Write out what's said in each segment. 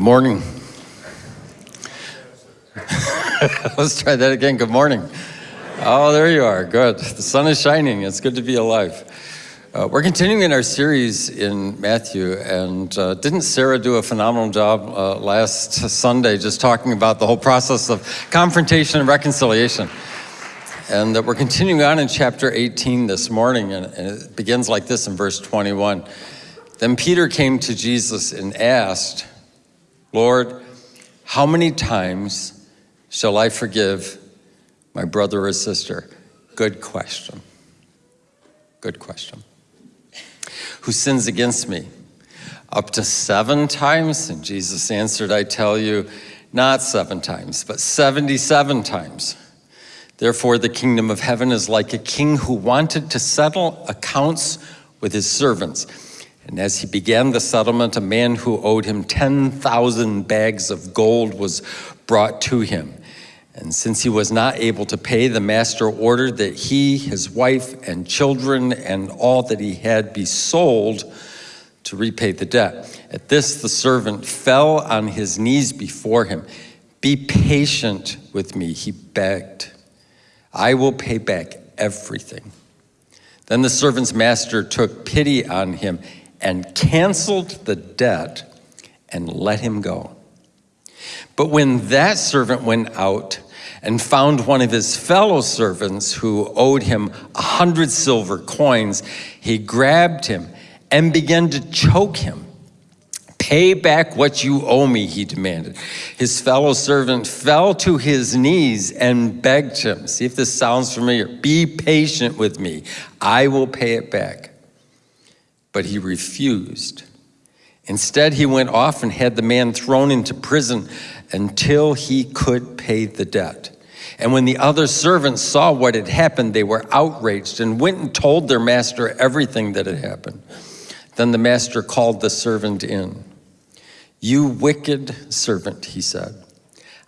Good morning. Let's try that again. Good morning. Oh, there you are. Good. The sun is shining. It's good to be alive. Uh, we're continuing in our series in Matthew, and uh, didn't Sarah do a phenomenal job uh, last Sunday just talking about the whole process of confrontation and reconciliation? And that we're continuing on in chapter 18 this morning, and, and it begins like this in verse 21. Then Peter came to Jesus and asked, Lord, how many times shall I forgive my brother or sister? Good question. Good question who sins against me? Up to seven times? And Jesus answered, I tell you, not seven times, but 77 times. Therefore, the kingdom of heaven is like a king who wanted to settle accounts with his servants. And as he began the settlement, a man who owed him 10,000 bags of gold was brought to him. And since he was not able to pay, the master ordered that he, his wife, and children, and all that he had be sold to repay the debt. At this, the servant fell on his knees before him. Be patient with me, he begged. I will pay back everything. Then the servant's master took pity on him and canceled the debt and let him go. But when that servant went out and found one of his fellow servants who owed him a hundred silver coins, he grabbed him and began to choke him. Pay back what you owe me, he demanded. His fellow servant fell to his knees and begged him. See if this sounds familiar. Be patient with me. I will pay it back. But he refused. Instead, he went off and had the man thrown into prison until he could pay the debt. And when the other servants saw what had happened, they were outraged and went and told their master everything that had happened. Then the master called the servant in. You wicked servant, he said.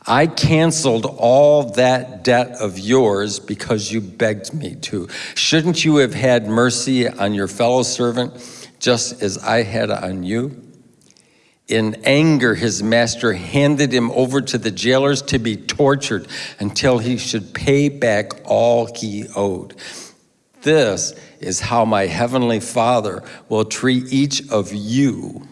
I canceled all that debt of yours because you begged me to. Shouldn't you have had mercy on your fellow servant just as I had on you? In anger, his master handed him over to the jailers to be tortured until he should pay back all he owed. This is how my heavenly Father will treat each of you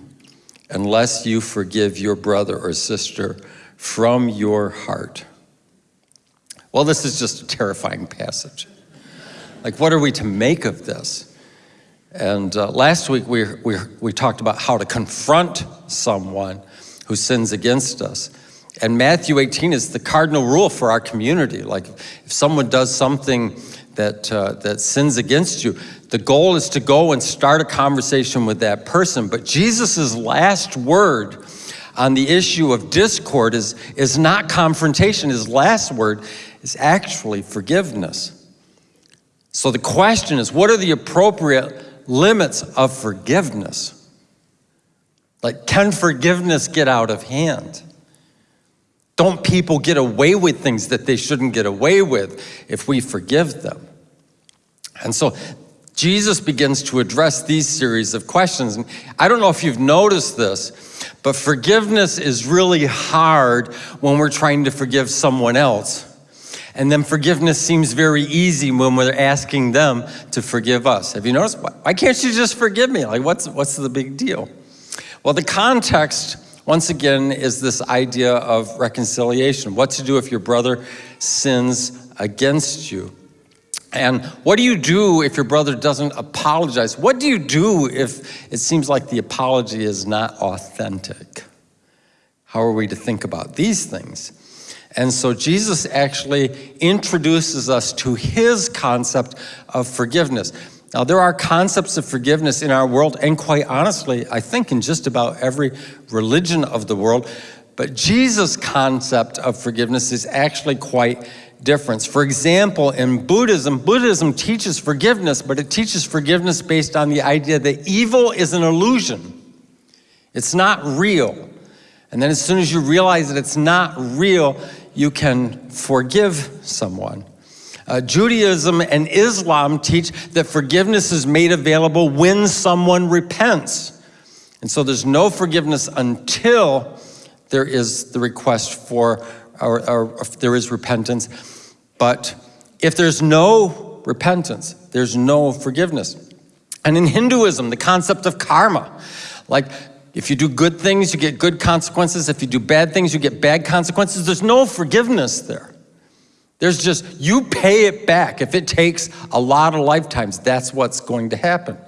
unless you forgive your brother or sister from your heart. Well, this is just a terrifying passage. Like, what are we to make of this? And uh, last week we, we, we talked about how to confront someone who sins against us. And Matthew 18 is the cardinal rule for our community. Like if someone does something that, uh, that sins against you, the goal is to go and start a conversation with that person. But Jesus' last word on the issue of discord is, is not confrontation. His last word is actually forgiveness. So the question is, what are the appropriate limits of forgiveness. Like, can forgiveness get out of hand? Don't people get away with things that they shouldn't get away with if we forgive them? And so Jesus begins to address these series of questions. And I don't know if you've noticed this, but forgiveness is really hard when we're trying to forgive someone else. And then forgiveness seems very easy when we're asking them to forgive us. Have you noticed? Why can't you just forgive me? Like, what's, what's the big deal? Well, the context, once again, is this idea of reconciliation. What to do if your brother sins against you. And what do you do if your brother doesn't apologize? What do you do if it seems like the apology is not authentic? How are we to think about these things? And so Jesus actually introduces us to his concept of forgiveness. Now, there are concepts of forgiveness in our world, and quite honestly, I think in just about every religion of the world, but Jesus' concept of forgiveness is actually quite different. For example, in Buddhism, Buddhism teaches forgiveness, but it teaches forgiveness based on the idea that evil is an illusion. It's not real. And then as soon as you realize that it's not real, you can forgive someone. Uh, Judaism and Islam teach that forgiveness is made available when someone repents. And so there's no forgiveness until there is the request for, or, or there is repentance. But if there's no repentance, there's no forgiveness. And in Hinduism, the concept of karma, like if you do good things, you get good consequences. If you do bad things, you get bad consequences. There's no forgiveness there. There's just, you pay it back. If it takes a lot of lifetimes, that's what's going to happen.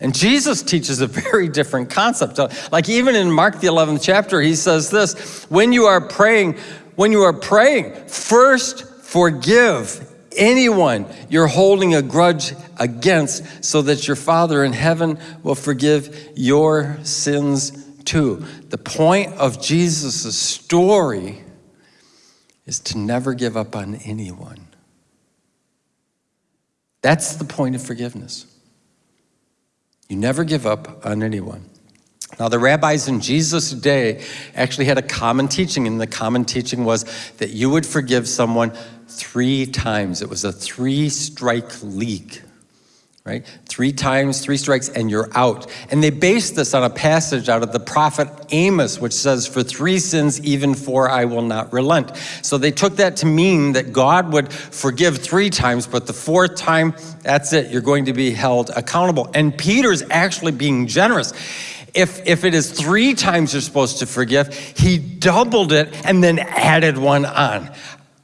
And Jesus teaches a very different concept. Like even in Mark the 11th chapter, he says this, when you are praying, when you are praying, first forgive anyone you're holding a grudge against so that your Father in heaven will forgive your sins too. The point of Jesus' story is to never give up on anyone. That's the point of forgiveness. You never give up on anyone. Now, the rabbis in Jesus' day actually had a common teaching, and the common teaching was that you would forgive someone three times. It was a three strike league right? Three times, three strikes, and you're out. And they based this on a passage out of the prophet Amos, which says, For three sins, even four, I will not relent. So they took that to mean that God would forgive three times, but the fourth time, that's it, you're going to be held accountable. And Peter's actually being generous. If, if it is three times you're supposed to forgive, he doubled it and then added one on.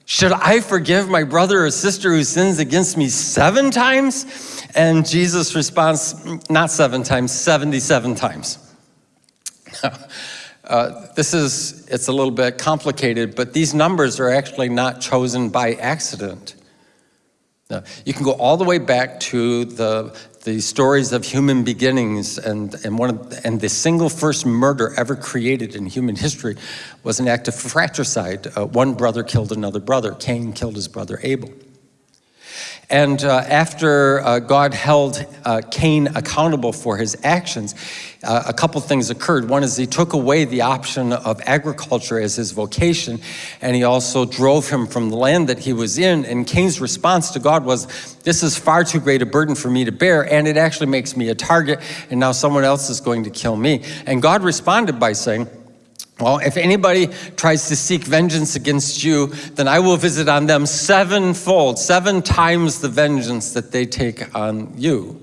Should I forgive my brother or sister who sins against me seven times? And Jesus responds, not seven times, 77 times. uh, this is, it's a little bit complicated, but these numbers are actually not chosen by accident. Now, you can go all the way back to the, the stories of human beginnings and, and, one of, and the single first murder ever created in human history was an act of fratricide. Uh, one brother killed another brother. Cain killed his brother Abel. And uh, after uh, God held uh, Cain accountable for his actions, uh, a couple things occurred. One is he took away the option of agriculture as his vocation, and he also drove him from the land that he was in. And Cain's response to God was, This is far too great a burden for me to bear, and it actually makes me a target, and now someone else is going to kill me. And God responded by saying, well, if anybody tries to seek vengeance against you, then I will visit on them sevenfold, seven times the vengeance that they take on you.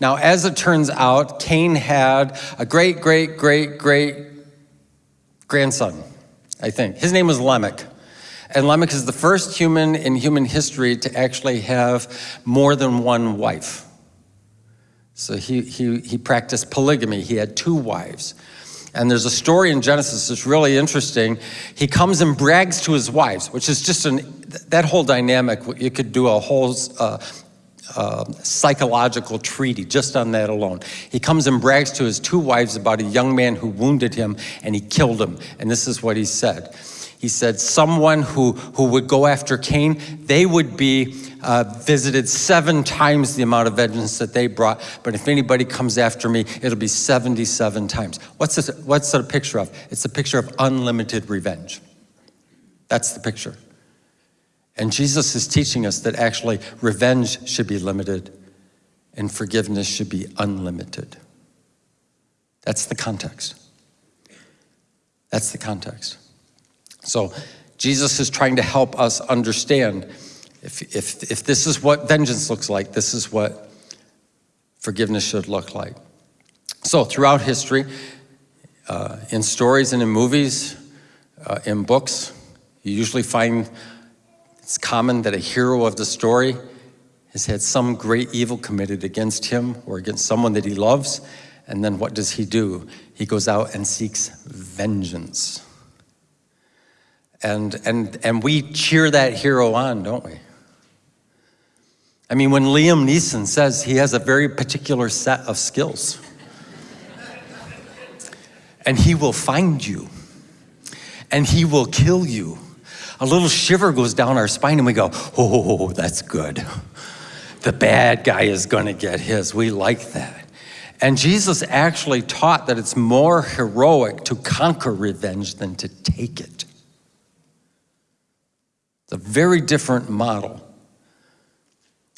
Now, as it turns out, Cain had a great, great, great, great grandson, I think. His name was Lamech. And Lamech is the first human in human history to actually have more than one wife. So he, he, he practiced polygamy. He had two wives. And there's a story in Genesis that's really interesting. He comes and brags to his wives, which is just an, that whole dynamic, you could do a whole uh, uh, psychological treaty just on that alone. He comes and brags to his two wives about a young man who wounded him and he killed him. And this is what he said. He said, someone who, who would go after Cain, they would be uh, visited seven times the amount of vengeance that they brought. But if anybody comes after me, it'll be 77 times. What's this, what's a picture of? It's a picture of unlimited revenge. That's the picture. And Jesus is teaching us that actually revenge should be limited and forgiveness should be unlimited. That's the context. That's the context. So Jesus is trying to help us understand if, if, if this is what vengeance looks like, this is what forgiveness should look like. So throughout history, uh, in stories and in movies, uh, in books, you usually find it's common that a hero of the story has had some great evil committed against him or against someone that he loves, and then what does he do? He goes out and seeks vengeance. And, and, and we cheer that hero on, don't we? I mean, when Liam Neeson says he has a very particular set of skills, and he will find you, and he will kill you, a little shiver goes down our spine, and we go, oh, that's good. The bad guy is going to get his. We like that. And Jesus actually taught that it's more heroic to conquer revenge than to take it. It's a very different model.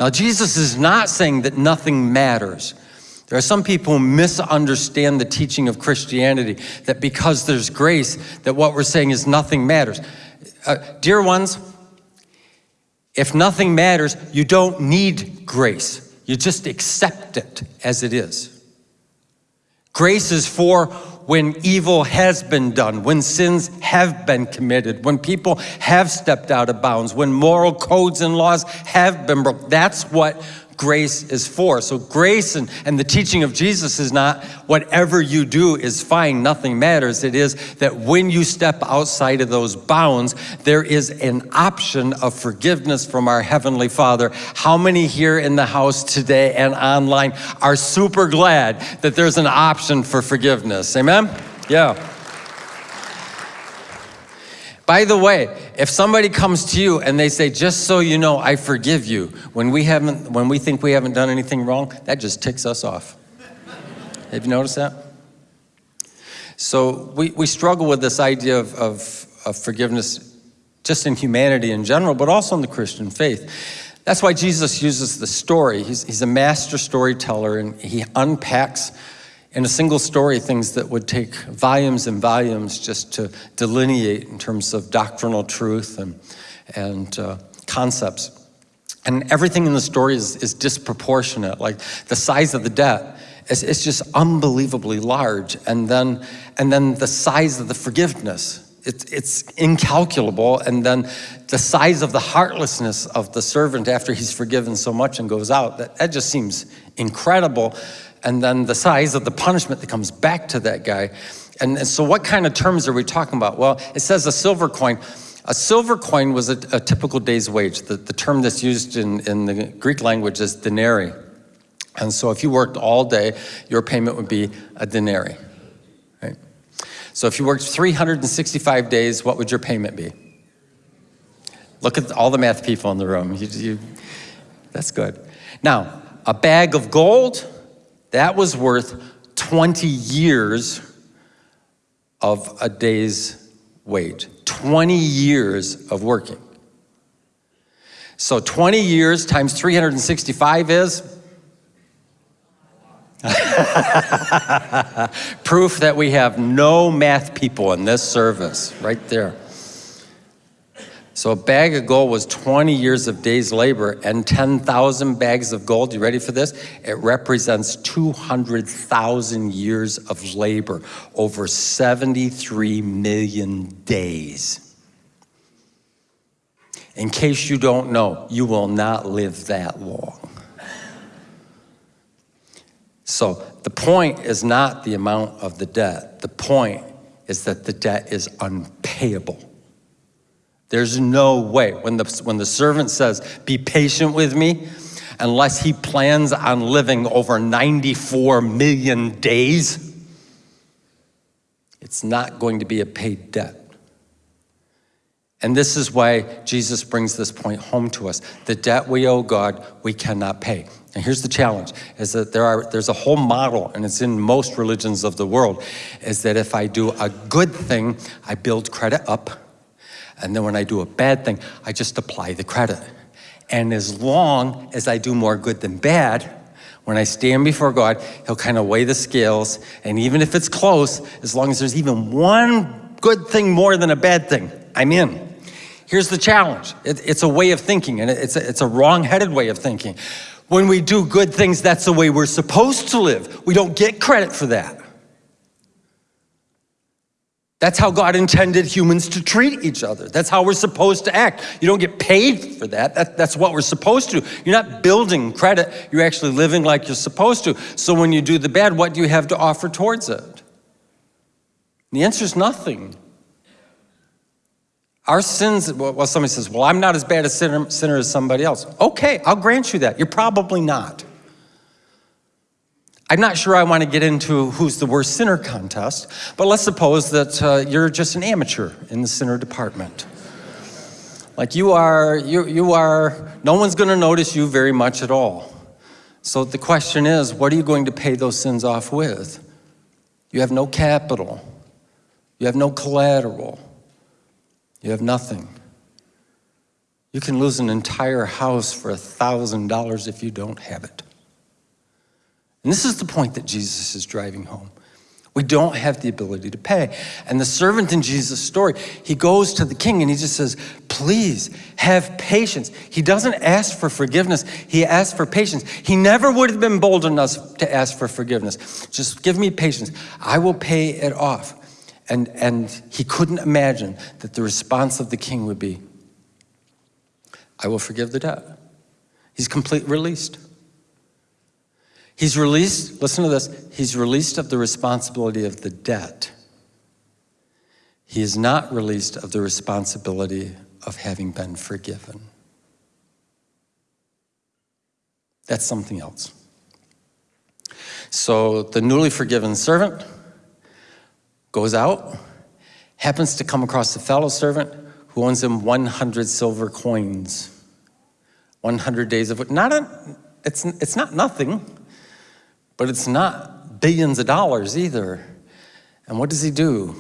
Now, Jesus is not saying that nothing matters. There are some people who misunderstand the teaching of Christianity, that because there's grace, that what we're saying is nothing matters. Uh, dear ones, if nothing matters, you don't need grace. You just accept it as it is. Grace is for when evil has been done, when sins have been committed, when people have stepped out of bounds, when moral codes and laws have been broken. That's what grace is for. So grace and, and the teaching of Jesus is not whatever you do is fine, nothing matters. It is that when you step outside of those bounds, there is an option of forgiveness from our Heavenly Father. How many here in the house today and online are super glad that there's an option for forgiveness? Amen? Yeah. By the way, if somebody comes to you and they say, just so you know, I forgive you, when we, haven't, when we think we haven't done anything wrong, that just ticks us off. Have you noticed that? So we, we struggle with this idea of, of, of forgiveness just in humanity in general, but also in the Christian faith. That's why Jesus uses the story. He's, he's a master storyteller and he unpacks in a single story things that would take volumes and volumes just to delineate in terms of doctrinal truth and, and uh, concepts. And everything in the story is, is disproportionate, like the size of the debt is, is just unbelievably large. And then, and then the size of the forgiveness it's, it's incalculable. And then the size of the heartlessness of the servant after he's forgiven so much and goes out, that, that just seems incredible and then the size of the punishment that comes back to that guy. And, and so what kind of terms are we talking about? Well, it says a silver coin. A silver coin was a, a typical day's wage. The, the term that's used in, in the Greek language is denarii. And so if you worked all day, your payment would be a denarii. Right? So if you worked 365 days, what would your payment be? Look at all the math people in the room. You, you, that's good. Now, a bag of gold, that was worth 20 years of a day's wage. 20 years of working. So 20 years times 365 is? Proof that we have no math people in this service, right there. So a bag of gold was 20 years of day's labor and 10,000 bags of gold, you ready for this? It represents 200,000 years of labor over 73 million days. In case you don't know, you will not live that long. So the point is not the amount of the debt. The point is that the debt is unpayable. There's no way. When the, when the servant says, be patient with me, unless he plans on living over 94 million days, it's not going to be a paid debt. And this is why Jesus brings this point home to us. The debt we owe God, we cannot pay. And here's the challenge, is that there are, there's a whole model, and it's in most religions of the world, is that if I do a good thing, I build credit up, and then when I do a bad thing, I just apply the credit. And as long as I do more good than bad, when I stand before God, he'll kind of weigh the scales. And even if it's close, as long as there's even one good thing more than a bad thing, I'm in. Here's the challenge. It, it's a way of thinking, and it's a, it's a wrong-headed way of thinking. When we do good things, that's the way we're supposed to live. We don't get credit for that. That's how God intended humans to treat each other. That's how we're supposed to act. You don't get paid for that. that. That's what we're supposed to do. You're not building credit. You're actually living like you're supposed to. So when you do the bad, what do you have to offer towards it? The answer is nothing. Our sins, well, somebody says, well, I'm not as bad a sinner, sinner as somebody else. Okay, I'll grant you that. You're probably not. I'm not sure I want to get into who's the worst sinner contest, but let's suppose that uh, you're just an amateur in the sinner department. Like you are, you, you are, no one's going to notice you very much at all. So the question is, what are you going to pay those sins off with? You have no capital. You have no collateral. You have nothing. You can lose an entire house for a $1,000 if you don't have it. And this is the point that Jesus is driving home. We don't have the ability to pay. And the servant in Jesus' story, he goes to the king and he just says, Please have patience. He doesn't ask for forgiveness, he asks for patience. He never would have been bold enough to ask for forgiveness. Just give me patience, I will pay it off. And, and he couldn't imagine that the response of the king would be, I will forgive the debt. He's completely released. He's released, listen to this, he's released of the responsibility of the debt. He is not released of the responsibility of having been forgiven. That's something else. So the newly forgiven servant goes out, happens to come across a fellow servant who owns him 100 silver coins. 100 days of, not a, it's, it's not nothing. But it's not billions of dollars either. And what does he do?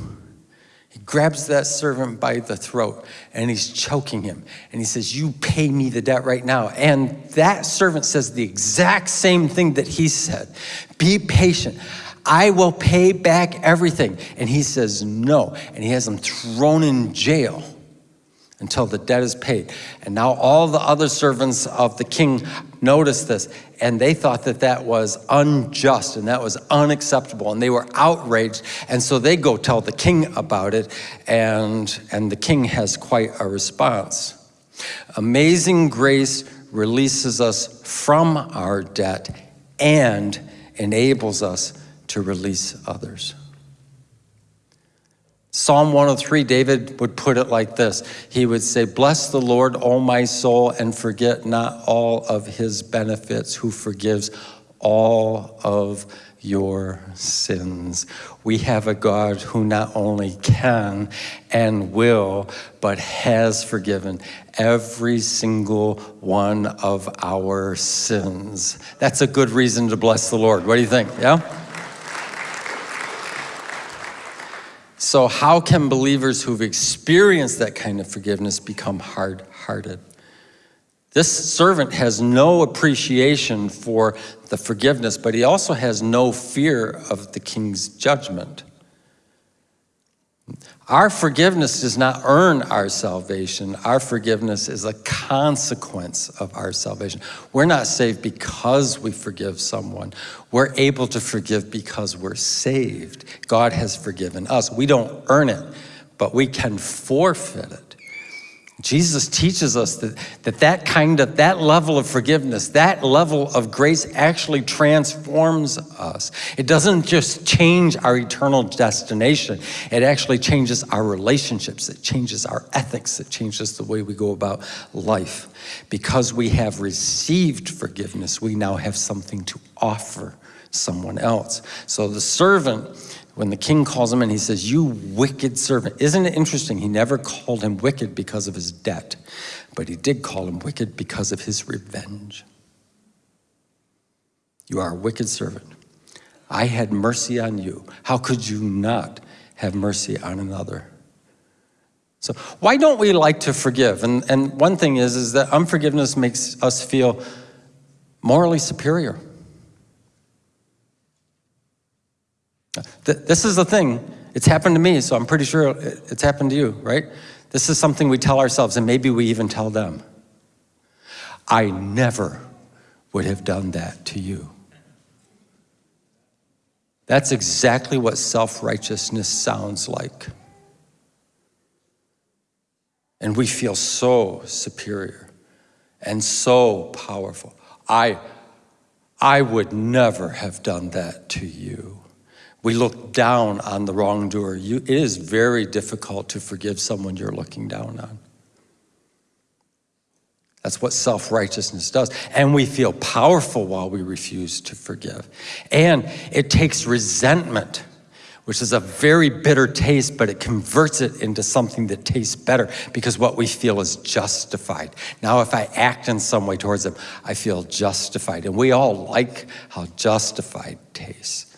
He grabs that servant by the throat and he's choking him. And he says, You pay me the debt right now. And that servant says the exact same thing that he said Be patient. I will pay back everything. And he says, No. And he has him thrown in jail until the debt is paid. And now all the other servants of the king noticed this and they thought that that was unjust and that was unacceptable and they were outraged. And so they go tell the king about it and and the king has quite a response. Amazing grace releases us from our debt and enables us to release others Psalm 103, David would put it like this. He would say, Bless the Lord, O my soul, and forget not all of his benefits, who forgives all of your sins. We have a God who not only can and will, but has forgiven every single one of our sins. That's a good reason to bless the Lord. What do you think? Yeah? So, how can believers who've experienced that kind of forgiveness become hard hearted? This servant has no appreciation for the forgiveness, but he also has no fear of the king's judgment. Our forgiveness does not earn our salvation. Our forgiveness is a consequence of our salvation. We're not saved because we forgive someone. We're able to forgive because we're saved. God has forgiven us. We don't earn it, but we can forfeit it. Jesus teaches us that, that that kind of, that level of forgiveness, that level of grace actually transforms us. It doesn't just change our eternal destination. It actually changes our relationships. It changes our ethics. It changes the way we go about life. Because we have received forgiveness, we now have something to offer someone else. So the servant when the king calls him and he says, You wicked servant. Isn't it interesting? He never called him wicked because of his debt, but he did call him wicked because of his revenge. You are a wicked servant. I had mercy on you. How could you not have mercy on another? So why don't we like to forgive? And, and one thing is, is that unforgiveness makes us feel morally superior. This is the thing. It's happened to me, so I'm pretty sure it's happened to you, right? This is something we tell ourselves, and maybe we even tell them. I never would have done that to you. That's exactly what self righteousness sounds like. And we feel so superior and so powerful. I, I would never have done that to you we look down on the wrongdoer. You, it is very difficult to forgive someone you're looking down on. That's what self righteousness does. And we feel powerful while we refuse to forgive. And it takes resentment, which is a very bitter taste, but it converts it into something that tastes better because what we feel is justified. Now, if I act in some way towards them, I feel justified. And we all like how justified tastes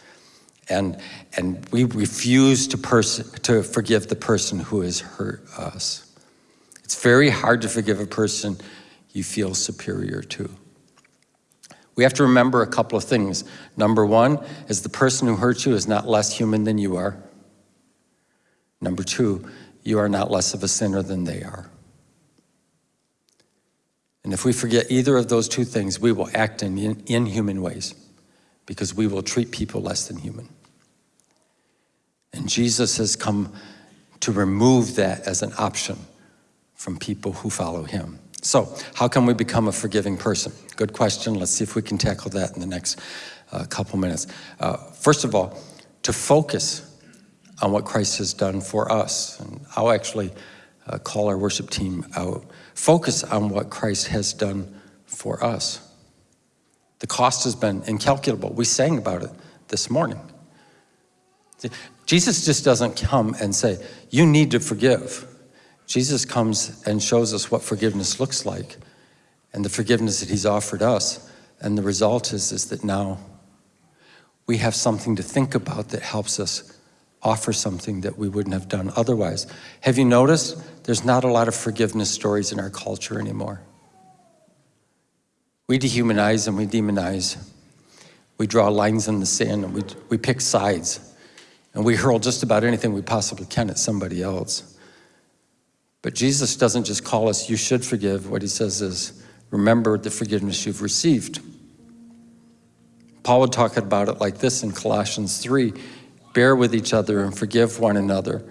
and, and we refuse to, to forgive the person who has hurt us. It's very hard to forgive a person you feel superior to. We have to remember a couple of things. Number one is the person who hurt you is not less human than you are. Number two, you are not less of a sinner than they are. And if we forget either of those two things, we will act in inhuman ways because we will treat people less than human. And Jesus has come to remove that as an option from people who follow him. So, how can we become a forgiving person? Good question. Let's see if we can tackle that in the next uh, couple minutes. Uh, first of all, to focus on what Christ has done for us. And I'll actually uh, call our worship team out. Focus on what Christ has done for us. The cost has been incalculable. We sang about it this morning. Jesus just doesn't come and say, You need to forgive. Jesus comes and shows us what forgiveness looks like and the forgiveness that He's offered us. And the result is, is that now we have something to think about that helps us offer something that we wouldn't have done otherwise. Have you noticed there's not a lot of forgiveness stories in our culture anymore? We dehumanize and we demonize. We draw lines in the sand and we, we pick sides. And we hurl just about anything we possibly can at somebody else. But Jesus doesn't just call us, you should forgive. What he says is, remember the forgiveness you've received. Paul would talk about it like this in Colossians 3 Bear with each other and forgive one another.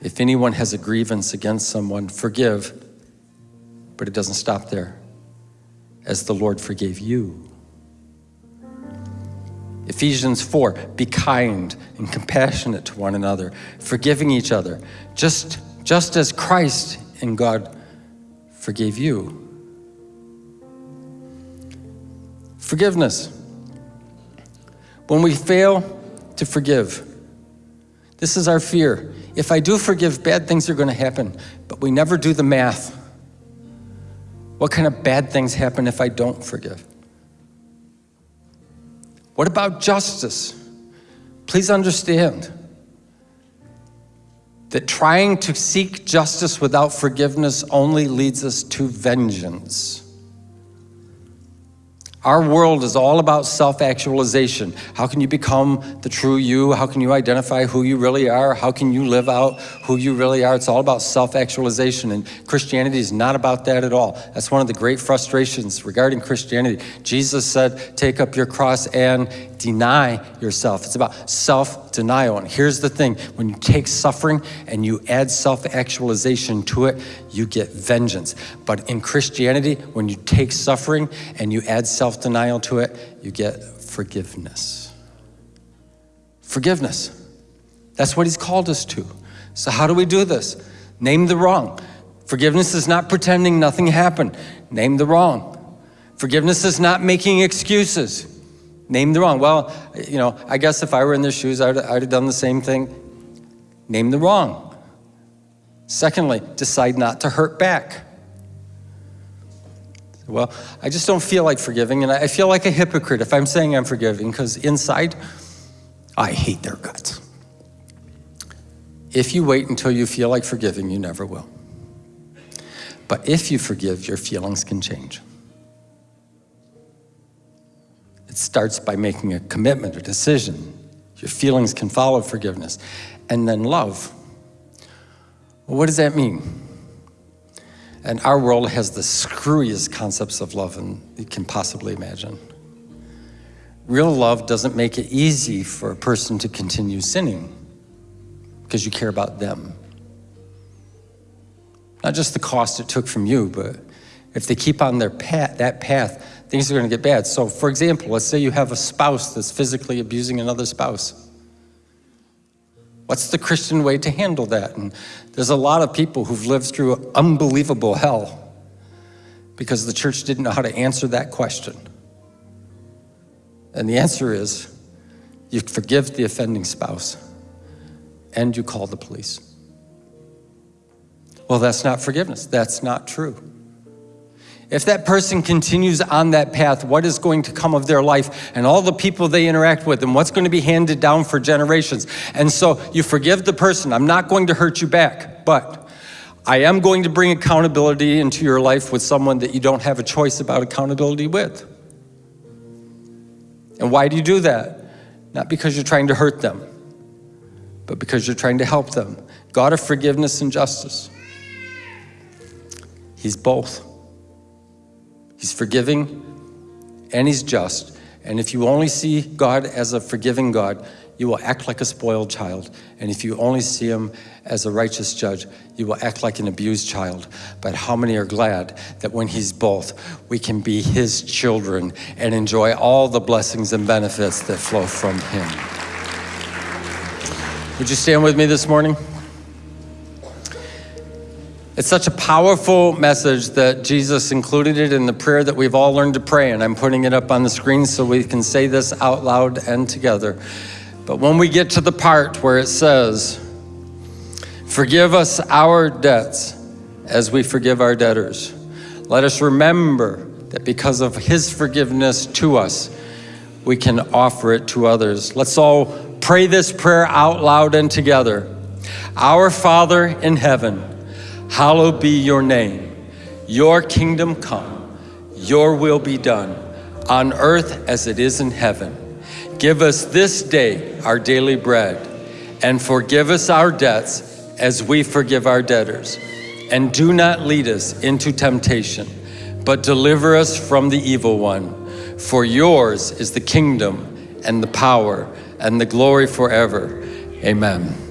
If anyone has a grievance against someone, forgive. But it doesn't stop there. As the Lord forgave you. Ephesians 4 be kind and compassionate to one another, forgiving each other, just, just as Christ and God forgave you. Forgiveness. When we fail to forgive, this is our fear. If I do forgive, bad things are going to happen, but we never do the math. What kind of bad things happen if I don't forgive? What about justice? Please understand that trying to seek justice without forgiveness only leads us to vengeance. Our world is all about self actualization. How can you become the true you? How can you identify who you really are? How can you live out who you really are? It's all about self actualization, and Christianity is not about that at all. That's one of the great frustrations regarding Christianity. Jesus said, Take up your cross and deny yourself. It's about self denial. And here's the thing when you take suffering and you add self actualization to it, you get vengeance. But in Christianity, when you take suffering and you add self denial to it, you get forgiveness. Forgiveness. That's what he's called us to. So, how do we do this? Name the wrong. Forgiveness is not pretending nothing happened. Name the wrong. Forgiveness is not making excuses. Name the wrong. Well, you know, I guess if I were in their shoes, I'd, I'd have done the same thing. Name the wrong. Secondly, decide not to hurt back. Well, I just don't feel like forgiving, and I feel like a hypocrite if I'm saying I'm forgiving, because inside, I hate their guts. If you wait until you feel like forgiving, you never will. But if you forgive, your feelings can change. It starts by making a commitment, a decision. Your feelings can follow forgiveness. And then love. Well, what does that mean? And our world has the screwiest concepts of love and you can possibly imagine. Real love doesn't make it easy for a person to continue sinning because you care about them. Not just the cost it took from you, but if they keep on their path, that path, things are going to get bad. So, for example, let's say you have a spouse that's physically abusing another spouse. What's the Christian way to handle that? And there's a lot of people who've lived through unbelievable hell because the church didn't know how to answer that question. And the answer is you forgive the offending spouse and you call the police. Well, that's not forgiveness. That's not true. If that person continues on that path, what is going to come of their life and all the people they interact with and what's going to be handed down for generations? And so you forgive the person. I'm not going to hurt you back, but I am going to bring accountability into your life with someone that you don't have a choice about accountability with. And why do you do that? Not because you're trying to hurt them, but because you're trying to help them. God of forgiveness and justice. He's both. He's forgiving and he's just. And if you only see God as a forgiving God, you will act like a spoiled child. And if you only see him as a righteous judge, you will act like an abused child. But how many are glad that when he's both, we can be his children and enjoy all the blessings and benefits that flow from him? Would you stand with me this morning? It's such a powerful message that Jesus included it in the prayer that we've all learned to pray, and I'm putting it up on the screen so we can say this out loud and together. But when we get to the part where it says, Forgive us our debts as we forgive our debtors, let us remember that because of his forgiveness to us, we can offer it to others. Let's all pray this prayer out loud and together. Our Father in heaven, Hallowed be your name. Your kingdom come. Your will be done on earth as it is in heaven. Give us this day our daily bread and forgive us our debts as we forgive our debtors. And do not lead us into temptation, but deliver us from the evil one. For yours is the kingdom and the power and the glory forever. Amen.